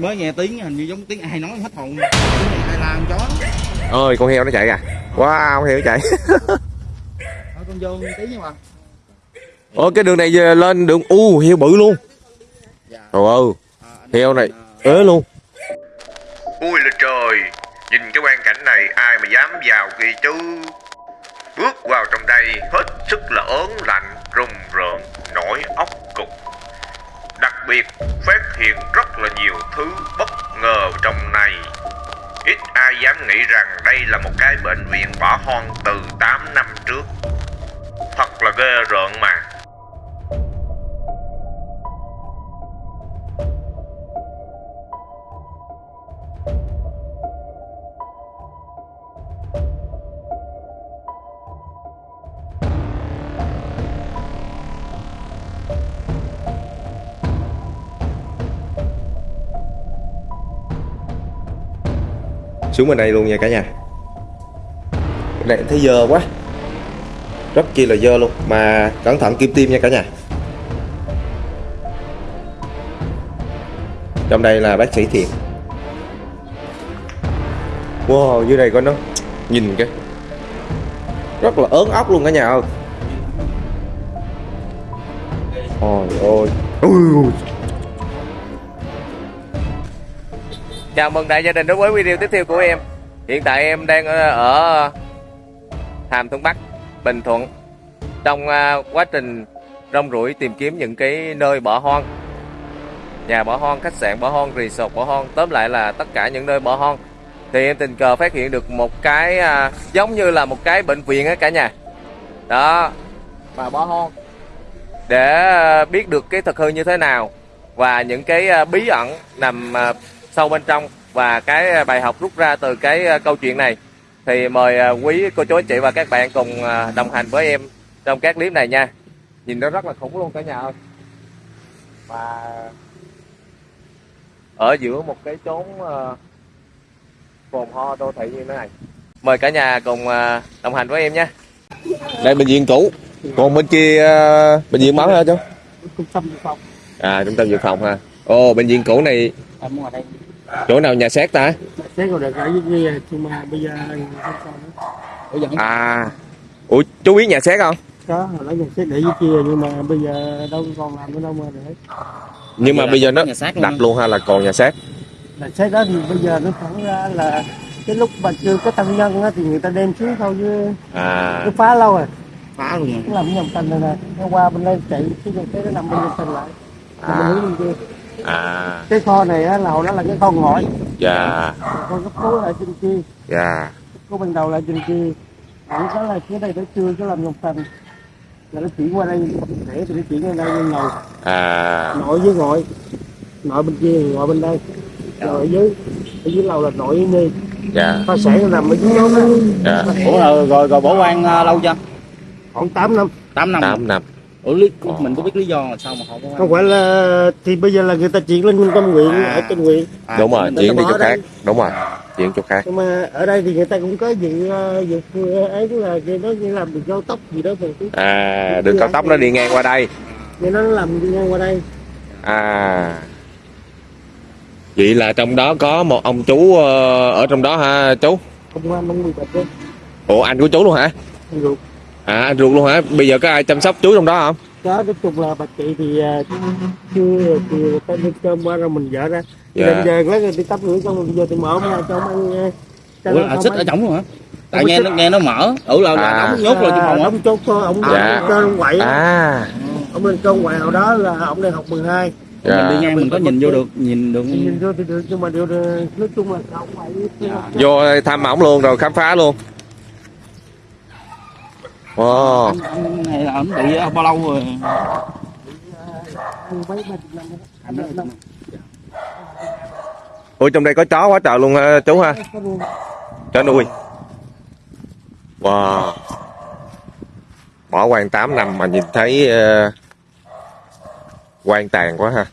mới nghe tiếng hình như giống tiếng ai nói hết hồn. Tiếng này ai la con chó ơi con heo nó chạy à? Wow con heo nó chạy. Thôi con vô tí nhưng mà Ồ cái đường này về lên đường u heo bự luôn. Dạ. Trời ơi à, heo này à, ế luôn. Ui là trời nhìn cái quan cảnh này ai mà dám vào kia chứ bước vào trong đây hết sức là ớn lạnh rùng rợn nổi óc cục biệt phát hiện rất là nhiều thứ bất ngờ trong này. Ít ai dám nghĩ rằng đây là một cái bệnh viện bỏ hoang từ 8 năm trước. Thật là ghê rợn mà xuống bên đây luôn nha cả nhà. Cái này thấy dơ quá. Rất chi là dơ luôn, mà cẩn thận kim tim nha cả nhà. Trong đây là bác sĩ thiện. Wow, dưới đây có nó nhìn cái rất là ớn ốc luôn cả nhà ơi. Ôi ôi ui Chào mừng đại gia đình đến với video tiếp theo của em. Hiện tại em đang ở, ở Hàm Thuận Bắc, Bình Thuận. Trong à, quá trình rong ruổi tìm kiếm những cái nơi bỏ hoang. Nhà bỏ hoang, khách sạn bỏ hoang, resort bỏ hoang Tóm lại là tất cả những nơi bỏ hoang. Thì em tình cờ phát hiện được một cái à, giống như là một cái bệnh viện á cả nhà. Đó. Mà bỏ hoang. Để biết được cái thực hư như thế nào Và những cái bí ẩn nằm sâu bên trong và cái bài học rút ra từ cái ờ, câu chuyện này. Thì mời ờ, quý cô chú anh chị và các bạn cùng đồng hành với em trong các clip này nha. Nhìn nó rất là khủng luôn cả nhà ơi. Và ở giữa một cái chốn phồn ho đô thị như thế này. Mời cả nhà cùng đồng hành với em nha. Đây bệnh viện cũ. Còn bên kia bệnh viện mới hả chú trung tâm dự phòng. À trung tâm dự phòng ha. Ồ bệnh viện cũ này chỗ nào nhà xác ta? Xét rồi được ở dưới kia nhưng mà bây giờ không sao nữa. Ủa vẫn à ủa chú biết nhà xác không? Có hồi đó nhà xét để dưới kia nhưng mà bây giờ đâu còn làm nữa đâu mà để. Nhưng mà bây giờ nó đặt luôn. hay là còn nhà xác? Là xét đó thì bây giờ nó thẳng ra là cái lúc mà chưa có thân nhân á, thì người ta đem xuống thôi chứ. À. Nó phá lâu rồi. Phá luôn. Nó làm nhầm canh này nè nó qua bên đây chạy cái dòng cái nó nằm bên trên lại. À. à. mình hướng bên kia à. Cái kho này á, là hồi đó là cái kho ngồi dạ. Con cấp cứu là trên kia. Dạ. Có ban đầu là trên kia. Vẫn có là cái đây nó chưa có làm nhọc thành là nó chuyển qua đây để thì nó chuyển qua đây lên ngồi. À. Nội với ngồi nội bên kia ngồi bên đây. Rồi ở dưới ở dưới lầu là nội với nhi dạ. Khoa sản nó nằm ở dưới nhóm đó dạ. Ủa rồi rồi, rồi bỏ quan à, lâu chưa? khoảng 8 năm. 8 năm. tám năm Ủa lý, mình có biết lý do là sao mà họ quan? không phải là thì bây giờ là người ta chuyển lên trung tâm huyện À. ở trên huyện À, đúng rồi chuyển đi chỗ khác. Đúng rồi chuyển chỗ khác. Nhưng mà ở đây thì người ta cũng có dự ờ, dự ấy là người nó như làm đường cao tốc gì đó mà à đường cao tốc nó đi ngang qua đây. Nghe nó làm đi ngang qua đây. À. Vậy là trong đó có một ông chú ờ, ở trong đó ha chú? Nghiệp bạch đấy ủa anh của chú luôn hả? Anh ruột à anh ruột luôn hả bây giờ có ai chăm sóc chú trong đó không đó nói chung là bà chị thì ờ, chưa thì ta đưa cơm qua rồi mình vợ ra Dạ. dạ. giờ lấy đi tắm rửa xong rồi giờ thì mở ông ra cho ông ăn ờ, cho Ủa là xích ở trong luôn hả? Tại có nghe nó nghe nó mở. Ủa là, là À. đóng nhốt rồi trong phòng đóng chốt thôi ông Dạ. ông quậy à ông lên cơ ngoại hồi đó là ông đang học 12 Mình đi dạ. ngang mình có nhìn vô được, nhìn được. nhìn vô thì được nhưng mà điều nói chung là ông quậy vô thăm ổng luôn rồi khám phá luôn wow Anh, anh này là anh bị bao lâu rồi? ui trong đây có chó quá trời luôn ha, chú ha Có chó nuôi wow bỏ quan 8 năm mà nhìn thấy uh, quan tàn quá ha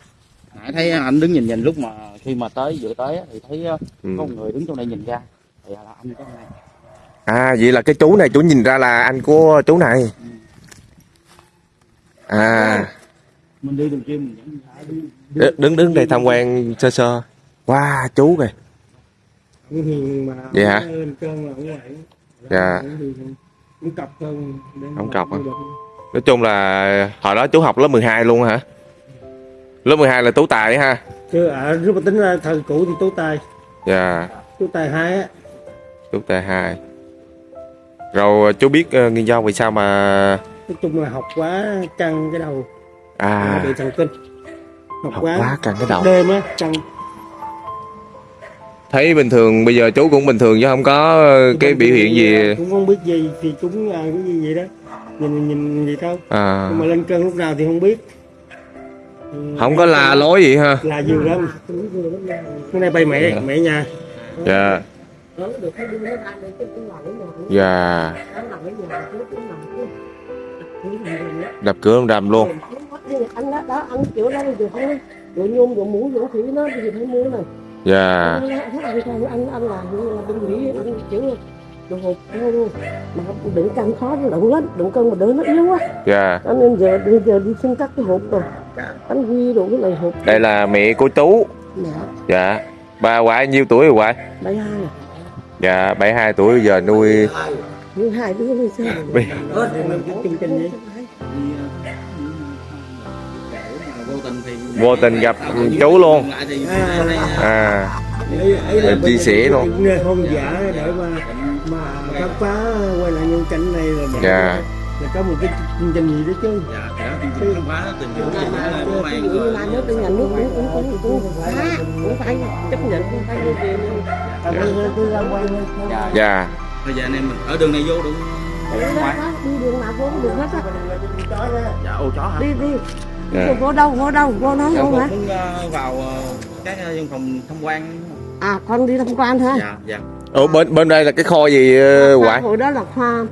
Nãy thấy anh đứng nhìn nhìn lúc mà khi mà tới vừa tới thì thấy ờ, Ừ. có một người đứng trong đây nhìn ra. Thì là anh cái này. À vậy là cái chú này chú nhìn ra là anh của chú này à Mình đi đường kia mình vẫn đi. đ- đứng đứng đây tham quan sơ sơ Wow, chú kìa. Vậy hả? Dạ. ông cọc hả? Nói chung là hồi đó chú học lớp 12 luôn hả? Lớp 12 là tú tài ha. chứ ở nếu mà tính ra thời cũ thì tú tài Dạ, tú tài hai á tú tài 2. Rồi chú biết uh, nguyên do vì sao mà nói chung là học quá căng cái đầu. À. Bị thần kinh. Học, học quá căng cái đầu. đêm á căng. Thấy bình thường bây giờ chú cũng bình thường chứ không có ờ, cái biểu hiện gì. cũng không biết gì thì chúng là cái gì vậy đó. Nhìn nhìn gì thôi. À, nhưng mà lên cơn lúc nào thì không biết. Ừ, không có la lối gì ha. là nhiều lắm. Cái này bay mẹ mẹ nhà. Dạ. Dạ. Đập cửa ông rầm luôn. anh đó, đó ăn kiểu đó thì không đồ nhôm đồ mũ đồ thủy nó thì phải mua này Dạ. anh anh anh anh anh làm là bên mỹ anh kiểu đồ hộp luôn mà đừng căng khó nó động lắm đừng cân mà đỡ nó yếu quá Dạ. cho nên giờ bây giờ đi xin cắt cái hộp rồi bánh quy đồ cái này hộp Đây là mẹ của chú. mẹ Dạ. Bà ngoại nhiêu tuổi rồi ngoại? bảy hai Dạ, 72 tuổi giờ nuôi hai đứa trình vậy vô tình gặp chú luôn. À. Em chia sẻ luôn. Dạ. Là có một cái chương trình gì đó chứ dạ thì đó chương trình khám phá tìm hiểu bố ví mang dụ như là nước bên nhà nước cũng cũng cũng cũng phá cũng phải chấp nhận cũng phải tôi ra quay dạ. bây giờ anh em mình ở đường này vô đúng đi đường nào vô được hết á dạ ô chó hả đi đi Dạ. vô đâu vô đâu vô dạ không hả muốn ờ, vào ờ, các ờ, văn phòng tham quan à con đi tham quan thôi dạ dạ Ủa bên bên đây là cái kho gì ờ, ngoại? hồi đó là khoa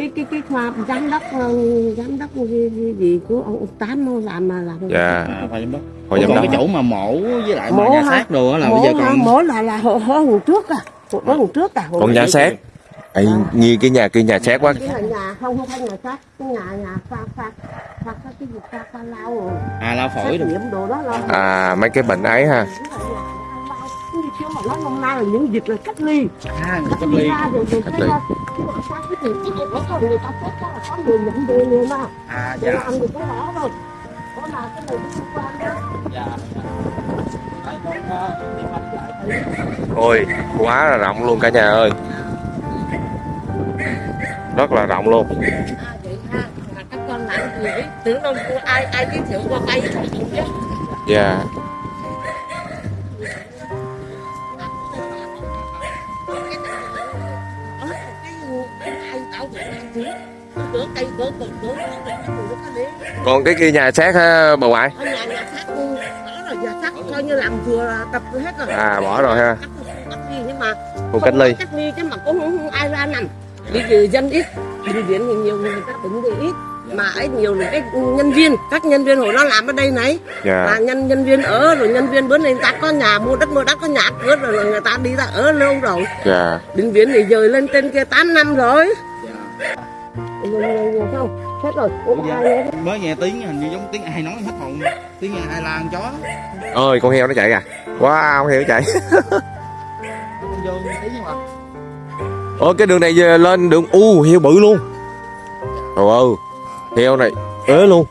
cái cái cái khoa giám đốc ờ, giám đốc gì, gì, gì của ông tám nó làm mà làm Dạ. à, phải giám đốc. Hồi còn cái chỗ mà mổ với lại Mổ nhà xác đồ á là mổ bây giờ còn mổ là là hồi hồi trước à. Hồi hồi trước à. Còn nhà xác. Ê, nghi cái nhà kia nhà xác quá. cái nhà không không phải nhà xác. Cái nhà nhà pha pha pha cái cái gì pha pha lao rồi. À lao phổi rồi đó À, mấy cái bệnh ấy ha như kiểu mà nói năm nay là những dịch là cách ly à cách cách ly ra rồi rồi Cách cái ly. cái sao cái gì cái gì đó thôi người ta xét là có người nhận về người mà à dạ làm được cái đó rồi có là cái này liên quan đó dạ Ôi, quá là rộng luôn cả nhà ơi. Rất là rộng luôn. à vậy ha các con làm gì tưởng đâu ai ai giới thiệu qua bay chứ Dạ. yeah. Còn cái kia nhà xác ha bà ngoại? ở nhà nhà xác đó là nhà xác coi như làm vừa tập hết rồi À bỏ rồi ha. cách cách ly nhưng mà Khu cách ly. cách ly chứ mà cũng không, không ai ra nằm bây giờ dân ít bệnh viện thì nhiều người ta bệnh thì ít mà ấy nhiều là cái nhân viên các nhân viên hồi đó làm ở đây này mà Dạ. nhân nhân viên ở rồi nhân viên bữa nay người ta có nhà mua đất mua đất có nhà cửa rồi, rồi người ta đi ra ở lâu rồi Dạ. bệnh viện thì dời lên trên kia 8 năm rồi dạ nhiều nhiều nhiều không hết rồi Ủa, Dạ. ai mới nghe tiếng hình như giống tiếng ai nói hết hồn tiếng ai la con chó Ơi con heo nó chạy kìa. Wow, con heo nó chạy. vô tí nhưng mà Ồ cái đường này về lên đường u heo bự luôn. Trời ơi. Heo này ế luôn.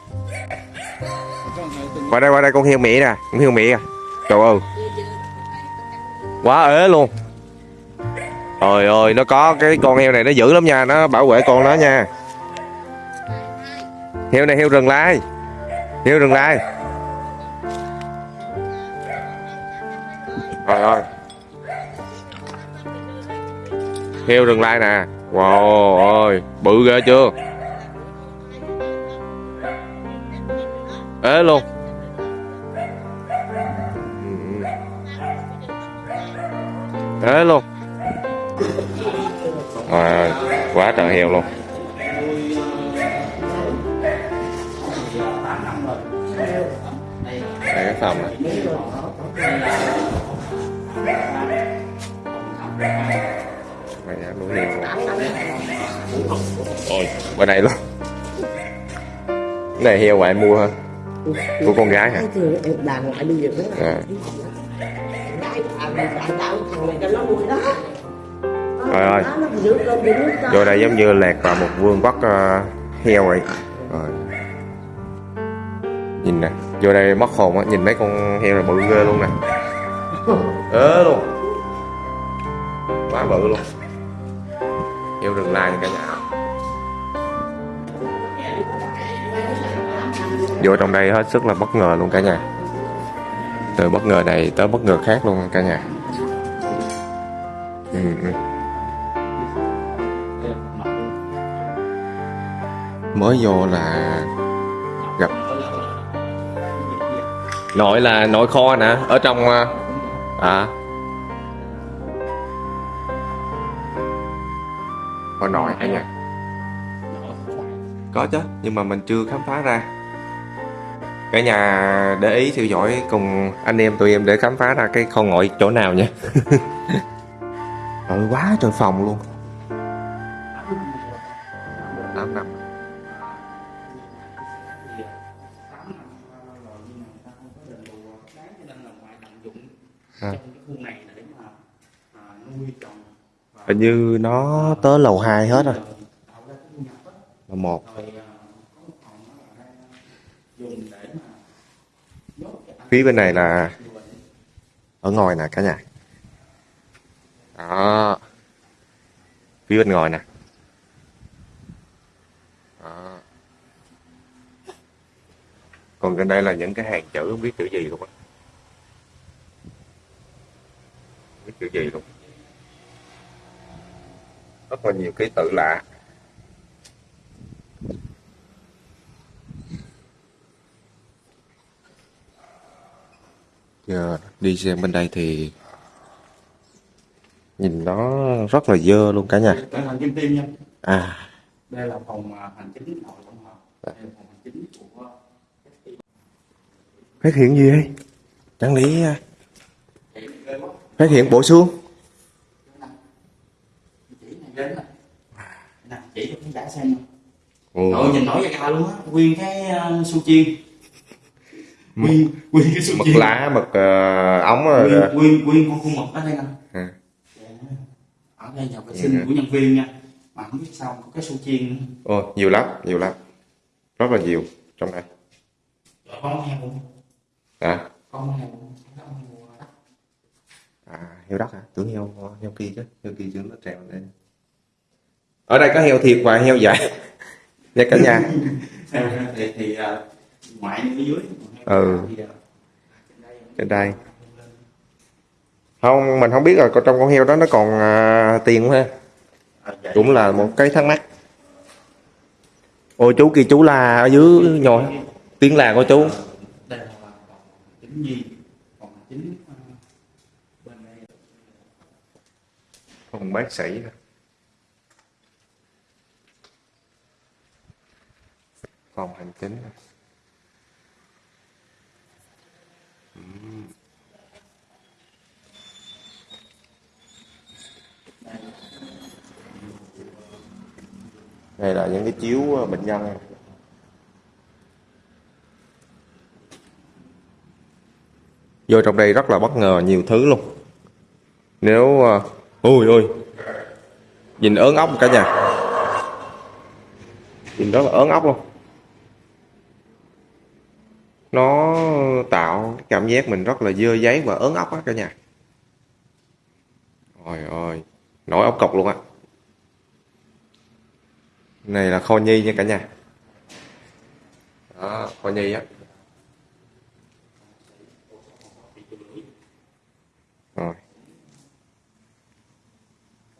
Qua đây qua đây con heo mẹ nè, con heo mẹ kìa. Trời ơi. Quá ế luôn. Trời ơi, nó có cái con heo này nó dữ lắm nha, nó bảo vệ con nó nha. Heo này heo rừng lai. Heo rừng lai. rồi rồi Heo rừng lai nè. Wow ơi, bự ghê chưa? Ế luôn. Ế luôn. rồi quá trời heo luôn. Phòng này. Mày đã nuôi nhiều. Ôi, bên này luôn. Cái này heo ngoại mua hả? Của con gái hả? À. này Trời ơi. Đó, vô đây giống như lạc vào một vương quốc uh, heo vậy rồi nhìn nè vô đây mất hồn á nhìn mấy con heo là bự ghê luôn nè. Ớ luôn. Quá bự luôn. Heo rừng lai cả nhà. Vô trong đây hết sức là bất ngờ luôn cả nhà. Từ bất ngờ này tới bất ngờ khác luôn cả nhà. Ừ, ừ. mới vô là nội là nội kho nè ở trong à kho nội hay nha có chứ nhưng mà mình chưa khám phá ra. Cả nhà để ý theo dõi cùng anh em tụi em để khám phá ra cái kho ngoại chỗ nào nha ừ quá trời phòng luôn À. hình như nó tới lầu 2 hết rồi. Lầu một. Phía bên này là ở ngoài nè cả nhà. Đó. Phía bên ngoài nè. Đó. còn gần đây là những cái hàng chữ không biết chữ gì luôn á chữ gì luôn. Rất là nhiều ký tự lạ. Giờ đi xem bên đây thì nhìn nó rất là dơ luôn cả nhà. Nha. à. Đây là phòng à, hành chính nội tổng hợp. Đây là phòng hành chính của phát hiện gì đây? Chẳng lý à, phát hiện bộ xương chỉ này đến nè. Nè, chỉ cho khán giả xem. Ồ. Rồi nhìn nổi da gà luôn á, nguyên cái uh, su chiên. Nguyên nguyên cái su mực chiên. lá mực ờ, ống rồi Nguyên nguyên nguyên con khuôn mực ở đây nè. à. Ở đây nhà vệ sinh của nhân viên nha. Mà không biết sao có cái su chiên nữa. Ồ, nhiều lắm nhiều lắm rất là nhiều trong đây con heo à, Con heo. À heo đất hả tưởng heo heo kia chứ heo kia chứ nó treo lên ở đây có heo thiệt và heo dại nha cả nhà thì thì à, ngoại ở dưới. Ừ. À, trên đây không mình không biết rồi còn trong con heo đó nó còn à, tiền không ha à, cũng là một cái thắc mắc ôi chú kia chú là ở dưới nhồi tiếng là của chú đây là chính nhi phòng chính à, bên đây phòng bác sĩ phòng hành chính đây là những cái chiếu ờ, bệnh nhân. Vô trong đây rất là bất ngờ, nhiều thứ luôn. Nếu ờ, ôi ui ui nhìn ớn ốc cả nhà. Nhìn rất là ớn ốc luôn. Nó tạo cảm giác mình rất là dơ giấy và ớn ốc á cả nhà. Ôi ôi. Nổi ốc cọc luôn á. Này là kho nhi nha cả nhà. Đó, kho nhi á. Rồi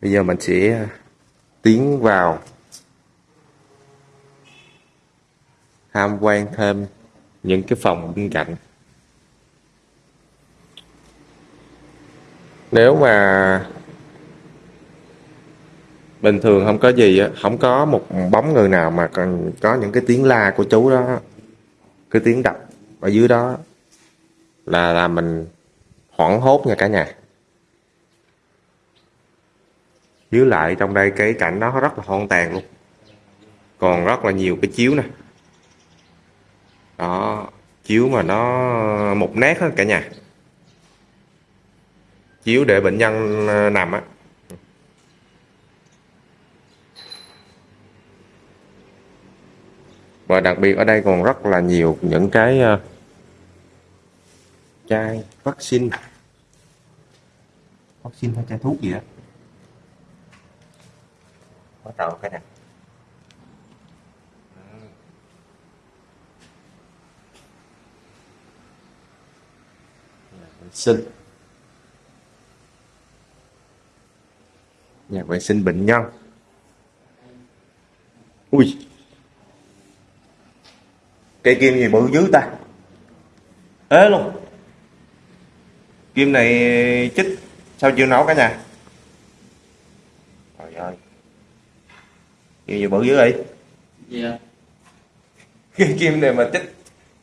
bây giờ mình sẽ à, tiến vào tham quan thêm những cái phòng bên cạnh. Nếu mà bình thường không có gì không có một bóng người nào mà còn có những cái tiếng la của chú đó, cái tiếng đập ở dưới đó, là là mình hoảng hốt nha cả nhà. Dưới lại trong đây cái cảnh nó rất là hoang tàn luôn. Còn rất là nhiều cái chiếu nè. Đó, chiếu mà nó một nét hết cả nhà. Chiếu để bệnh nhân ờ, nằm á. Và đặc biệt ở đây còn rất là nhiều những cái ờ, chai vaccine. Vaccine hay chai thuốc gì đó bắt cái này. Vệ sinh. Nhà vệ sinh bệnh nhân. Ui. Cây kim gì bự dữ ta? Ế luôn. Kim này chích sao chưa nấu cả nhà? Trời ơi gì bự dữ vậy dạ. Cái kim này mà chích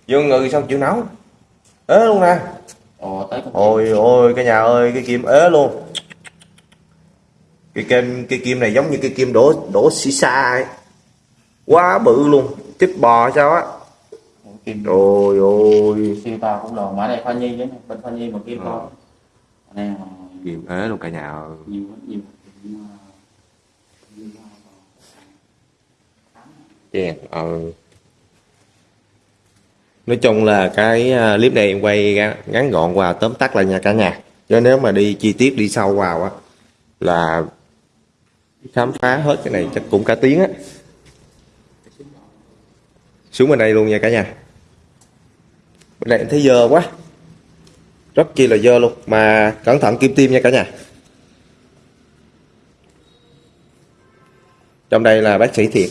vô người sao chịu nấu. Ế luôn nè. Ồ tới ôi ôi cái nhà ơi cái kim ế luôn. Cái kim cái kim này giống như cái kim đổ đổ xì xa ấy. Quá bự luôn. Chích bò sao á. Kim ôi ôi. Siêu to cũng lồn mà đây khoa nhi đấy bên khoa nhi mà kim Ờ. to. Là kim ế luôn cả nhà ơi. nhiều lắm, nhiều Cũng, ờ, chèn ờ um, nói chung là cái à, clip này em quay ngắn- gọn và tóm tắt lại nha cả nhà. Cho nếu mà đi chi tiết đi sâu vào á, là khám phá hết cái này chắc cũng cả tiếng á. Xuống bên đây luôn nha cả nhà. Bên này em thấy dơ quá. Rất chi là dơ luôn, mà cẩn thận kim tim nha cả nhà. Trong đây là bác sĩ thiệt.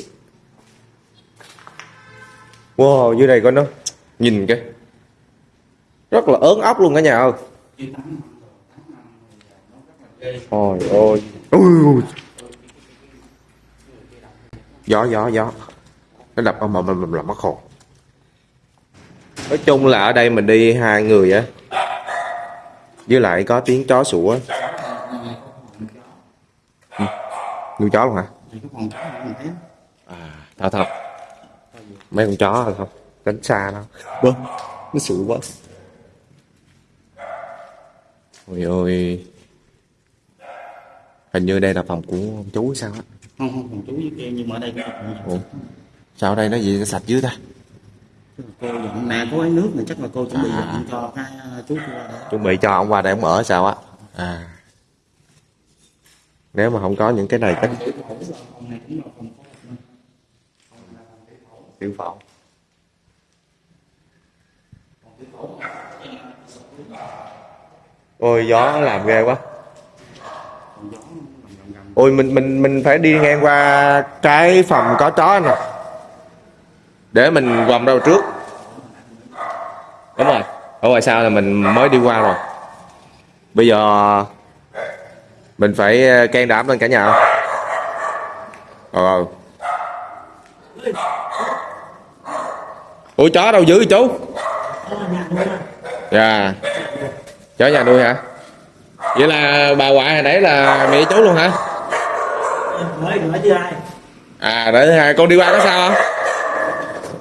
Wow, dưới đây có nó nhìn cái rất là ớn ốc luôn cả nhà ơi. Ôi ôi. Ui. Gió gió gió. Nó đập âm ầm ầm ầm làm mất hồn. Nói chung là ở đây mình đi hai người á. Với lại có tiếng chó sủa. Ừ. Nuôi chó luôn hả? Mình À, thật thật. Mấy con chó rồi không? Tránh xa nó. Bơ, nó sủa quá. Ôi ôi. Hình như đây là phòng của ông chú hay sao á. không không còn chú với kia nhưng mà ở đây Ủa? Sao ở đây nó gì sạch dữ ta? cô dọn nè có cái nước này chắc là cô chuẩn bị dọn cho cái ờ, chú kia đây Chuẩn bị cho ông qua đây ông ở sao á? À. Nếu mà không có những cái này chắc tiểu phẫu. Ôi, gió làm ghê quá. Ôi, mình mình mình phải đi ngang qua cái phòng có chó nè. Để mình vòng đâu trước. Đúng rồi. Ở ngoài sau là mình mới đi qua rồi. Bây giờ mình phải ờ, can đảm lên cả nhà. Ờ. Ủa chó đâu giữ chú? Dạ. Chó nhà nuôi hả? Vậy là bà ngoại hồi nãy là mẹ chú luôn hả? À để hai con đi qua có sao không?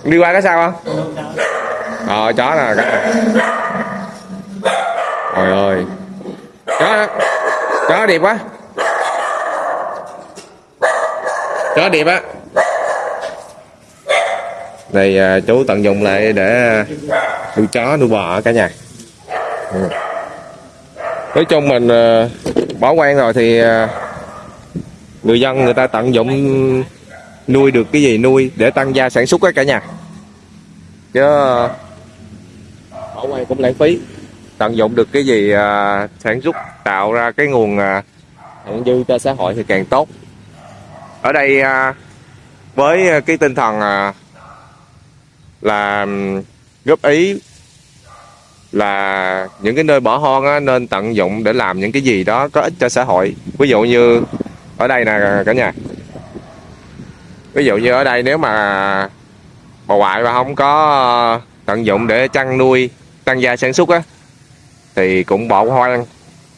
Con đi qua có sao không? Ờ chó nè cả Trời ơi Chó Chó đẹp quá Chó đẹp á này à, chú tận dụng lại để nuôi chó nuôi bò cả nhà. Ừ. Nói chung mình à, bỏ quen rồi thì à, người dân người ta tận dụng nuôi được cái gì nuôi để tăng gia sản xuất á cả nhà. Chứ à, bỏ quan cũng lãng phí. Tận dụng được cái gì à, sản xuất tạo ra cái nguồn à, thặng dư cho xã hội thì càng tốt. Ở đây à, với cái tinh thần à, là góp ý là những cái nơi bỏ hoang á, nên tận dụng để làm những cái gì đó có ích cho xã hội. Ví dụ như ở đây nè cả nhà. Ví dụ như ở đây nếu mà bà ngoại mà không có tận dụng để chăn nuôi tăng gia sản xuất á thì cũng bỏ hoang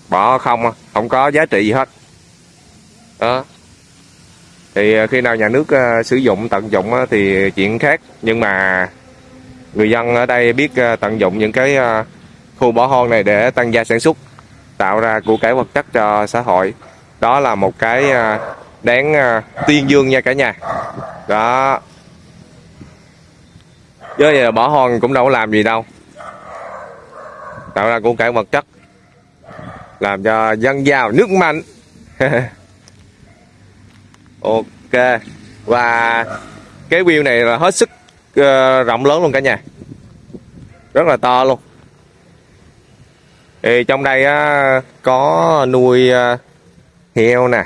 bỏ không không có giá trị gì hết. Đó. Thì khi nào nhà nước ờ, sử dụng tận dụng thì chuyện khác. Nhưng mà người dân ở đây biết à, tận dụng những cái à, khu bỏ hoang này để tăng gia sản xuất, tạo ra của cải vật chất cho xã hội. Đó là một cái à, đáng tuyên dương nha cả nhà. Đó. Chứ giờ bỏ hoang cũng đâu có làm gì đâu. Tạo ra của cải vật chất, làm cho dân giàu nước mạnh. Ok. Và cái view này là hết sức Ờ, rộng lớn luôn cả nhà. Rất là to luôn. Thì trong đây á, có nuôi ờ, heo nè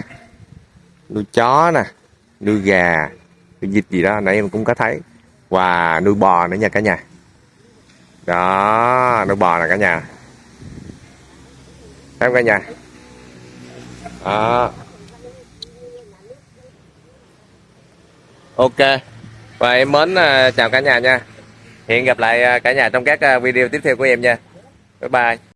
nuôi chó nè nuôi gà nuôi vịt gì đó nãy em cũng có thấy. Và nuôi bò nữa nha cả nhà. Đó nuôi bò nè cả nhà. Thấy không cả nhà? Đó. Ok và em mến à, chào cả nhà nha. Hẹn gặp lại à, cả nhà trong các à, video tiếp theo của em nha. Bye bye.